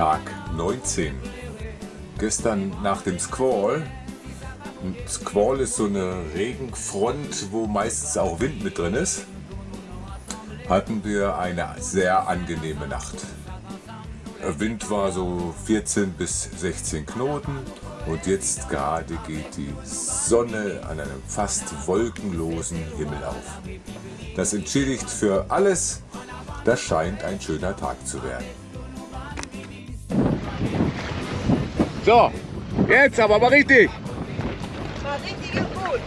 Tag 19. Gestern nach dem Squall. Ein Squall ist so eine Regenfront, wo meistens auch Wind mit drin ist. Hatten wir eine sehr angenehme Nacht. Der Wind war so 14 bis 16 Knoten und jetzt gerade geht die Sonne an einem fast wolkenlosen Himmel auf. Das entschädigt für alles. Das scheint ein schöner Tag zu werden. So, jetzt aber mal richtig. War richtig und gut.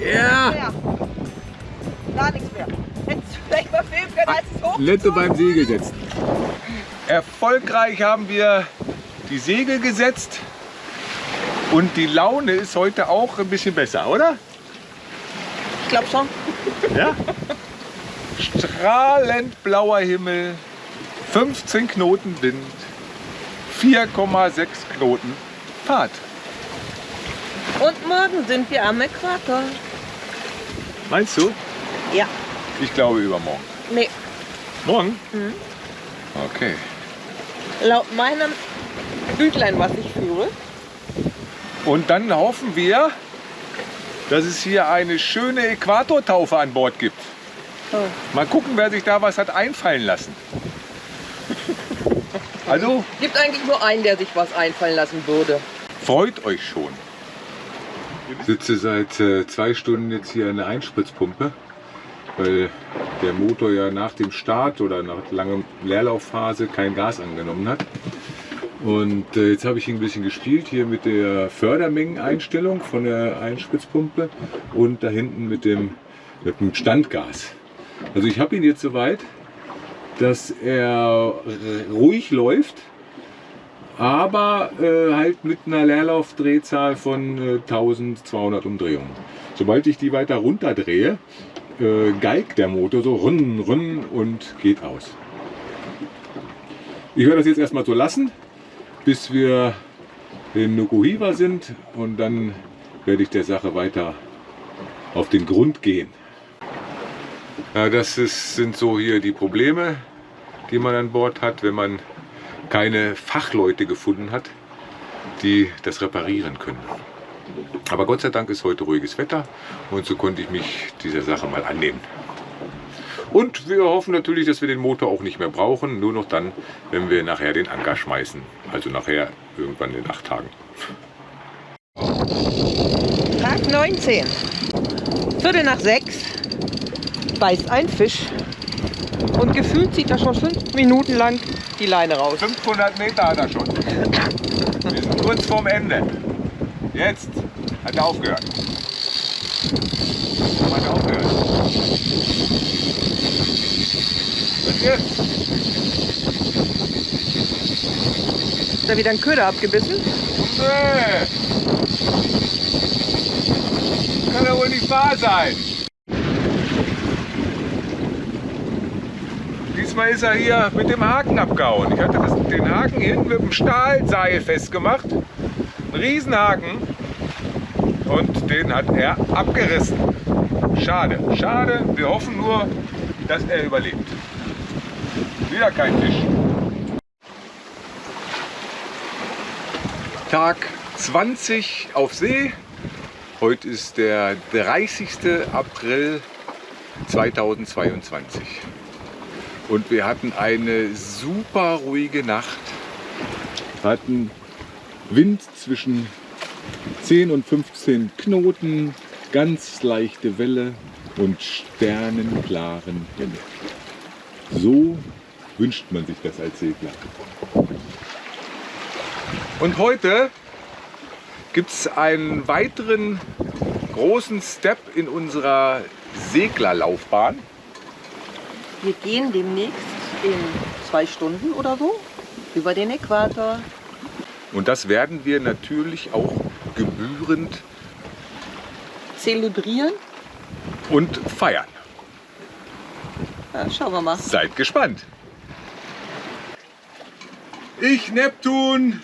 Ja. Ja. Gar nichts mehr. Hättest du vielleicht mal filmen können, als es hoch Lette beim Segel setzen. Erfolgreich haben wir die Segel gesetzt und die Laune ist heute auch ein bisschen besser, oder? Ich glaube schon. Ja. Strahlend blauer Himmel, 15 Knoten Wind, 4,6 Knoten Fahrt. Und morgen sind wir am Äquator. Meinst du? Ja. Ich glaube übermorgen. Nee, Morgen? Mhm. Okay. laut meinem Büchlein, was ich führe, Und dann hoffen wir, dass es hier eine schöne Äquatortaufe an Bord gibt. Oh. Mal gucken, wer sich da was hat einfallen lassen. Also gibt eigentlich nur einen, der sich was einfallen lassen würde. freut euch schon. Ich sitze seit äh, zwei Stunden jetzt hier an der Einspritzpumpe, weil der Motor ja nach dem Start oder nach langer Leerlaufphase kein Gas angenommen hat. Und äh, jetzt habe ich ihn ein bisschen gespielt hier mit der Fördermengeneinstellung von der Einspritzpumpe und da hinten mit dem, mit dem Standgas. Also ich habe ihn jetzt soweit, dass er ruhig läuft, aber äh, halt mit einer Leerlaufdrehzahl von äh, 1200 Umdrehungen. Sobald ich die weiter runterdrehe, äh, geigt der Motor so run, run und geht aus. Ich werde das jetzt erstmal so lassen, bis wir in Nukuhiva sind und dann werde ich der Sache weiter auf den Grund gehen. Ja, das ist, sind so hier die Probleme, die man an Bord hat, wenn man keine Fachleute gefunden hat, die das reparieren können. Aber Gott sei Dank ist heute ruhiges Wetter und so konnte ich mich dieser Sache mal annehmen. Und wir hoffen natürlich, dass wir den Motor auch nicht mehr brauchen, nur noch dann, wenn wir nachher den Anker schmeißen. Also nachher irgendwann in acht Tagen. Tag 19. Viertel nach sechs beißt ein Fisch. Und gefühlt zieht er schon fünf Minuten lang die Leine raus. 500 Meter hat er schon. Wir sind kurz vorm Ende. Jetzt hat er aufgehört. Hat er aufgehört. Was jetzt? Ist da wieder ein Köder abgebissen? Nee. Kann ja wohl nicht wahr sein. Diesmal ist er hier mit dem Haken abgehauen. Ich hatte das, den Haken hinten mit dem Stahlseil festgemacht. Ein Riesenhaken. Und den hat er abgerissen. Schade, schade. Wir hoffen nur, dass er überlebt. Wieder kein Fisch. Tag 20 auf See. Heute ist der 30. April 2022. Und wir hatten eine super ruhige Nacht. Hatten Wind zwischen 10 und 15 Knoten, ganz leichte Welle und sternenklaren Himmel. So wünscht man sich das als Segler. Und heute gibt es einen weiteren großen Step in unserer Seglerlaufbahn. Wir gehen demnächst in zwei Stunden oder so über den Äquator. Und das werden wir natürlich auch gebührend Zelebrieren. und feiern. Ja, schauen wir mal. Seid gespannt. Ich, Neptun,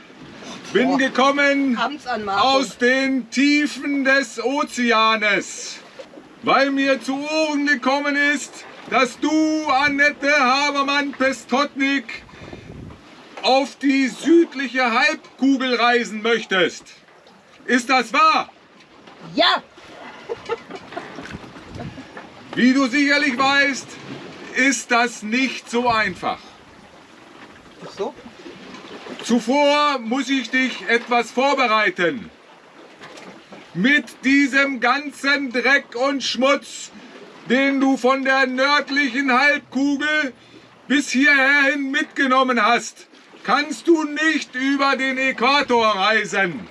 bin Boah. gekommen aus den Tiefen des Ozeanes, weil mir zu Ohren gekommen ist, dass du, Annette Habermann-Pestotnik, auf die südliche Halbkugel reisen möchtest. Ist das wahr? Ja, Wie du sicherlich weißt, ist das nicht so einfach. Ach so. Zuvor muss ich dich etwas vorbereiten. Mit diesem ganzen Dreck und Schmutz, den du von der nördlichen Halbkugel bis hierhin mitgenommen hast, kannst du nicht über den Äquator reisen.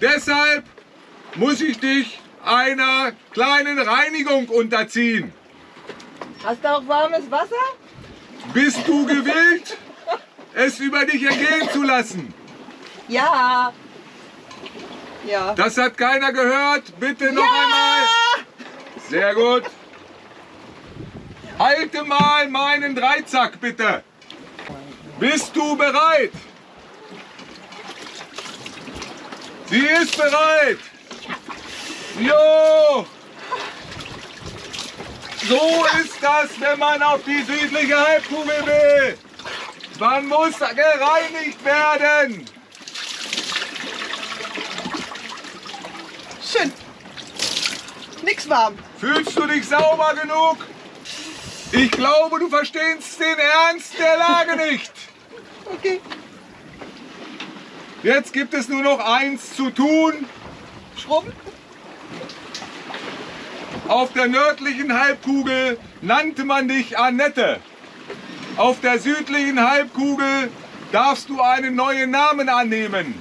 Deshalb muss ich dich einer kleinen Reinigung unterziehen. Hast du auch warmes Wasser? Bist du gewillt, es über dich ergehen zu lassen? Ja. Ja. Das hat keiner gehört. Bitte noch einmal. Sehr gut. Halte mal meinen Dreizack, bitte. Bist du bereit? Sie ist bereit. Jo. So ist das, wenn man auf die südliche Halbkugel will. Man muss gereinigt werden. Schön. Nix warm. Fühlst du dich sauber genug? Ich glaube, du verstehst den Ernst der Lage nicht. Okay. Jetzt gibt es nur noch eins zu tun. Schrubben? Auf der nördlichen Halbkugel nannte man dich Annette. Auf der südlichen Halbkugel darfst du einen neuen Namen annehmen.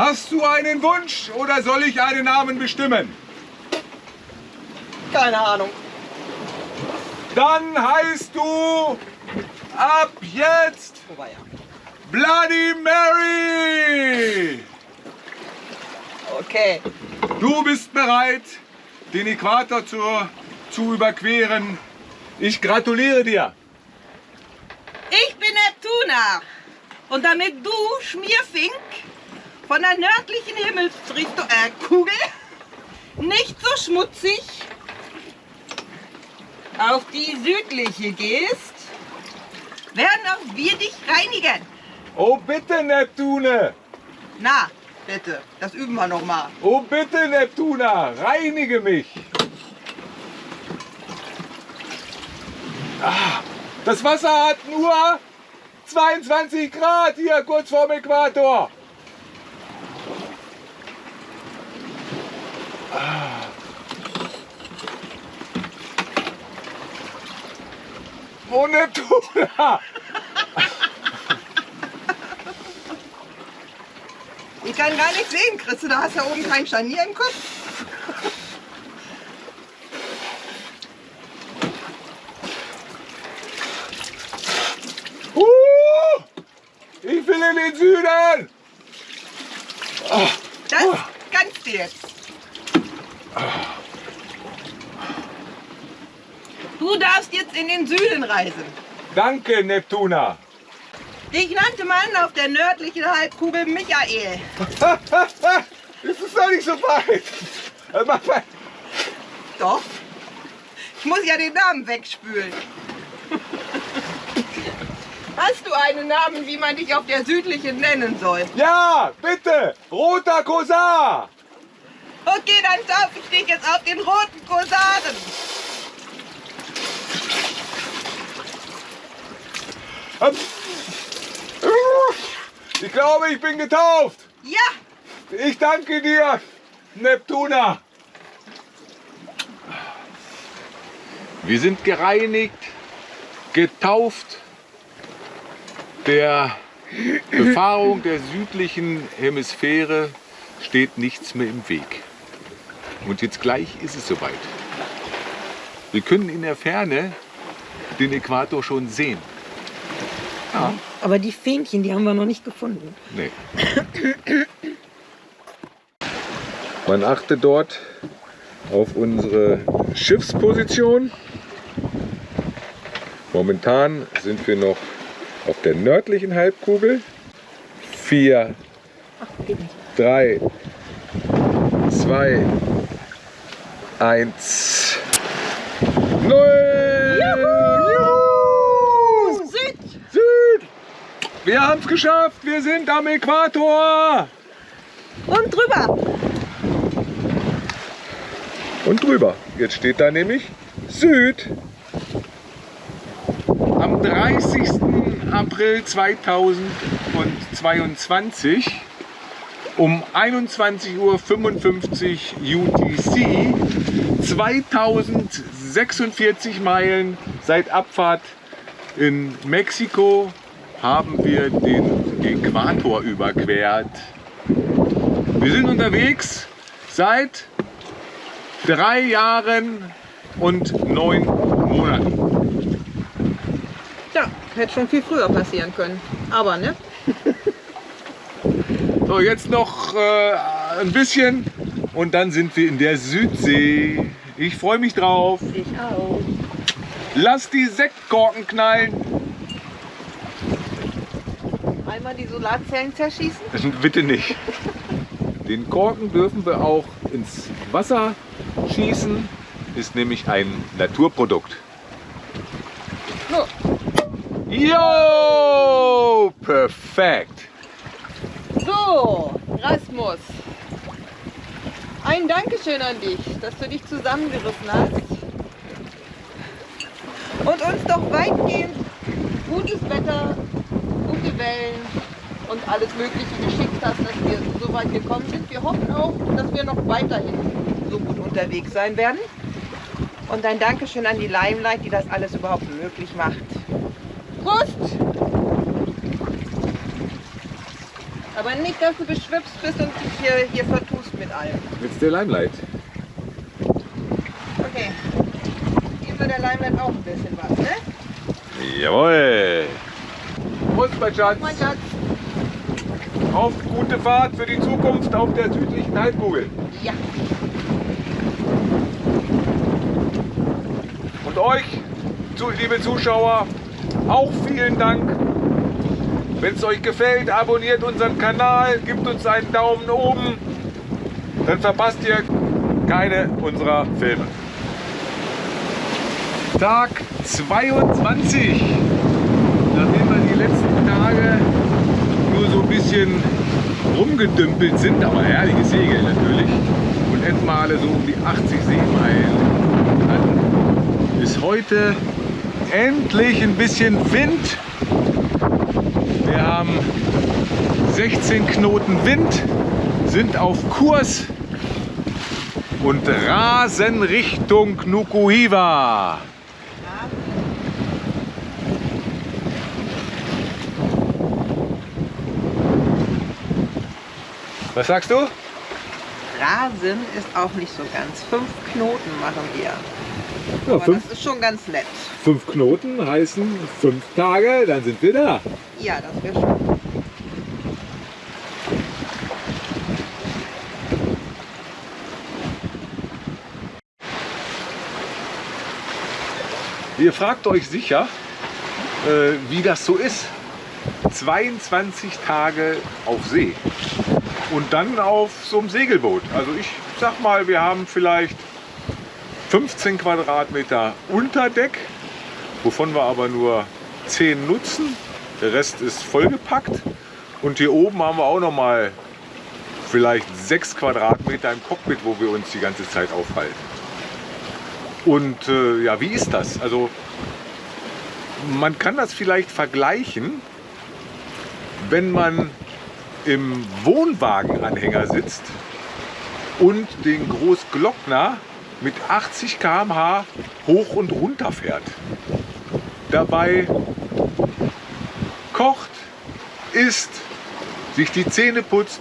Hast du einen Wunsch oder soll ich einen Namen bestimmen? Keine Ahnung. Dann heißt du ab jetzt Wobei ja. Bloody Mary. Okay. Du bist bereit, den Äquator zu, zu überqueren. Ich gratuliere dir. Ich bin Neptuna. Und damit du, Schmierfink, von der nördlichen Himmelsrichtung, äh, Kugel, nicht so schmutzig auf die südliche gehst, werden auch wir dich reinigen. Oh bitte, Neptune. Na, bitte, das üben wir noch mal. Oh bitte, Neptuna, reinige mich. Ah, das Wasser hat nur 22 Grad hier kurz vorm Äquator. Ah. Oh, Neptuna. Ich kann gar nicht sehen, Chris, da hast ja oben kein Scharnier im Kopf. Uh, ich will in den Süden. Das kannst du jetzt. Du darfst jetzt in den Süden reisen. Danke, Neptuna. Dich nannte man auf der nördlichen Halbkugel Michael. Es ist doch nicht so weit. Doch. Ich muss ja den Namen wegspülen. Hast du einen Namen, wie man dich auf der südlichen nennen soll? Ja, bitte. Roter Kosar. Okay, dann taufe ich dich jetzt auf den roten Kosaren. Ähm. Ich glaube, ich bin getauft. Ja, Ich danke dir, Neptuna. Wir sind gereinigt, getauft. Der Befahrung der südlichen Hemisphäre steht nichts mehr im Weg. Und jetzt gleich ist es soweit. Wir können in der Ferne den Äquator schon sehen. aber die Fähnchen, die haben wir noch nicht gefunden. Nee. Man achte dort auf unsere Schiffsposition. Momentan sind wir noch auf der nördlichen Halbkugel. 4, 3, 2, 1, 0. Juhu! Süd! Süd! Wir haben es geschafft! Wir sind am Äquator! Und drüber. Und drüber. Jetzt steht da nämlich Süd. Am 30. April 2022 um 21.55 Uhr UTC 2046 Meilen seit Abfahrt in Mexiko haben wir den Äquator überquert. Wir sind unterwegs seit drei Jahren und neun Monaten. Ja, hätte schon viel früher passieren können. Aber ne? So, jetzt noch äh, ein bisschen und dann sind wir in der Südsee. Ich freue mich drauf. Ich auch. Lass die Sektkorken knallen. Einmal die Solarzellen zerschießen. Bitte nicht. Den Korken dürfen wir auch ins Wasser schießen. Ist nämlich ein Naturprodukt. Jo! Perfekt. So Rasmus. Ein Dankeschön an dich, dass du dich zusammengerissen hast und uns doch weitgehend gutes Wetter, gute Wellen und alles Mögliche geschickt hast, dass wir so weit gekommen sind. Wir hoffen auch, dass wir noch weiterhin so gut unterwegs sein werden. Und ein Dankeschön an die Limelight, die das alles überhaupt möglich macht. Prost! Aber nicht, dass du beschwipst bist und dich hier, hier vertust mit allem. Jetzt der Limelight. Okay. Geben wir der Limelight auch ein bisschen was, ne? Jawohl. Prost, mein Schatz. Mein Schatz. Auf gute Fahrt für die Zukunft auf der südlichen Halbkugel. Ja. Und euch, liebe Zuschauer, auch vielen Dank. Wenn es euch gefällt, abonniert unseren Kanal, gebt uns einen Daumen oben. Dann verpasst ihr keine unserer Filme. Tag 22. Nachdem wir die letzten Tage nur so ein bisschen rumgedümpelt sind, aber herrliche Segel natürlich, und etwa alle so um die 80 Seemeilen hatten, ist heute endlich ein bisschen Wind. Wir haben 16 Knoten Wind, sind auf Kurs und rasen Richtung Nukuhiva. Was sagst du? Rasen ist auch nicht so ganz. Fünf Knoten machen wir. Ja, Aber das ist schon ganz nett. fünf Knoten heißen fünf Tage, dann sind wir da. Ja, das wäre schon. Ihr fragt euch sicher, äh, wie das so ist. 22 Tage auf See und dann auf so einem Segelboot. Also ich sag mal, wir haben vielleicht 15 Quadratmeter Unterdeck, wovon wir aber nur 10 nutzen. Der Rest ist vollgepackt. Und hier oben haben wir auch noch mal vielleicht 6 Quadratmeter im Cockpit, wo wir uns die ganze Zeit aufhalten. Und äh, ja, wie ist das? Also man kann das vielleicht vergleichen, wenn man im Wohnwagenanhänger sitzt und den Großglockner mit 80 km/h hoch und runter fährt. Dabei kocht, isst, sich die Zähne putzt,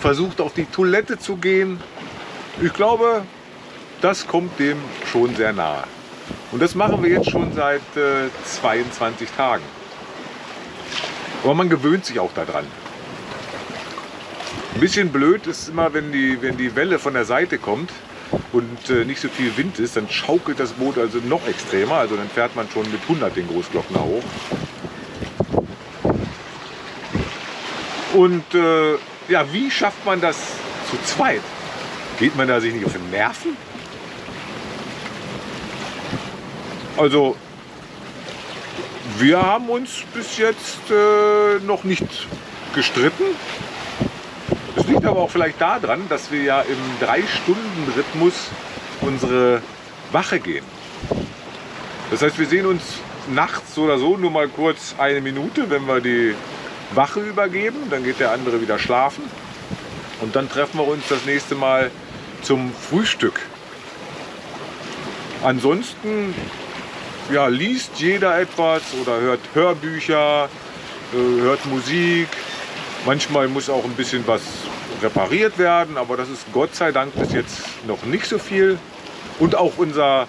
versucht auf die Toilette zu gehen. Ich glaube, das kommt dem schon sehr nahe. Und das machen wir jetzt schon seit äh, 22 Tagen. Aber man gewöhnt sich auch daran. Ein bisschen blöd ist immer, wenn die, wenn die Welle von der Seite kommt und äh, nicht so viel Wind ist, dann schaukelt das Boot also noch extremer. Also dann fährt man schon mit 100 den Großglockner hoch. Und äh, ja, wie schafft man das zu zweit? Geht man da sich nicht auf den Nerven? Also, wir haben uns bis jetzt äh, noch nicht gestritten. Aber auch vielleicht daran, dass wir ja im 3-Stunden-Rhythmus unsere Wache gehen. Das heißt, wir sehen uns nachts oder so nur mal kurz eine Minute, wenn wir die Wache übergeben. Dann geht der andere wieder schlafen. Und dann treffen wir uns das nächste Mal zum Frühstück. Ansonsten ja, liest jeder etwas oder hört Hörbücher, äh, hört Musik. Manchmal muss auch ein bisschen was repariert werden, aber das ist Gott sei Dank bis jetzt noch nicht so viel. Und auch unser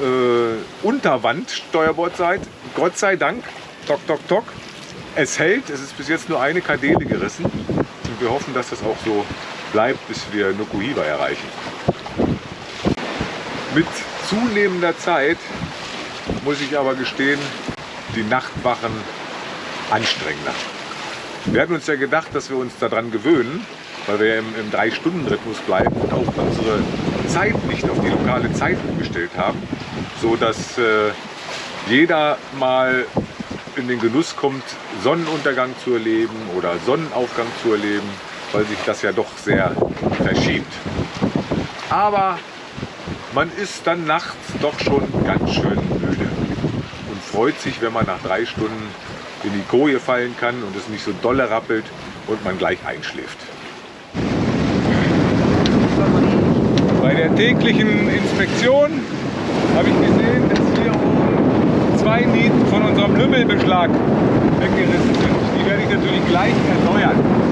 äh, Unterwand-Steuerbord seid, Gott sei Dank, tok, tok, tok, es hält. Es ist bis jetzt nur eine Kardele gerissen. Und wir hoffen, dass das auch so bleibt, bis wir Nukuhiva erreichen. Mit zunehmender Zeit muss ich aber gestehen, die Nachtwachen anstrengender. Wir hatten uns ja gedacht, dass wir uns daran gewöhnen, weil wir im, im 3-Stunden-Rhythmus bleiben und auch unsere Zeit nicht auf die lokale Zeit umgestellt haben, so dass äh, jeder mal in den Genuss kommt, Sonnenuntergang zu erleben oder Sonnenaufgang zu erleben, weil sich das ja doch sehr verschiebt. Aber man ist dann nachts doch schon ganz schön müde und freut sich, wenn man nach drei Stunden in die Koje fallen kann und es nicht so dolle rappelt und man gleich einschläft. Der täglichen Inspektion habe ich gesehen, dass hier oben zwei Nieten von unserem Lümmelbeschlag weggerissen sind. Die werde ich natürlich gleich erneuern.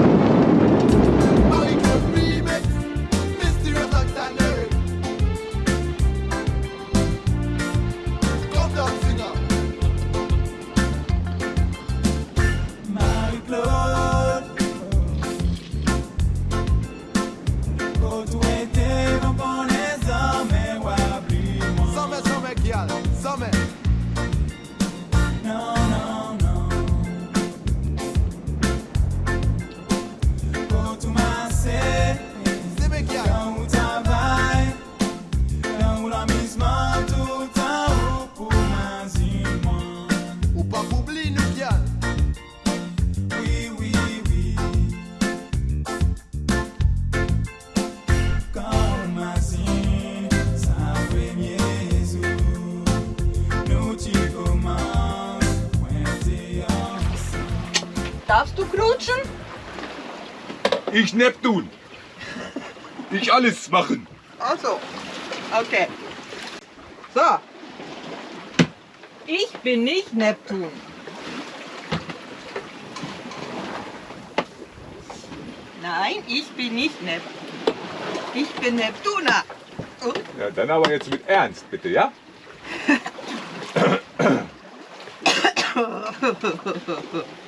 Darfst du knutschen? Ich Neptun. Ich alles machen. Ach so. Okay. So. Ich bin nicht Neptun. Nein, ich bin nicht Neptun. Ich bin Neptuner. Und? Ja, dann aber jetzt mit Ernst, bitte, ja?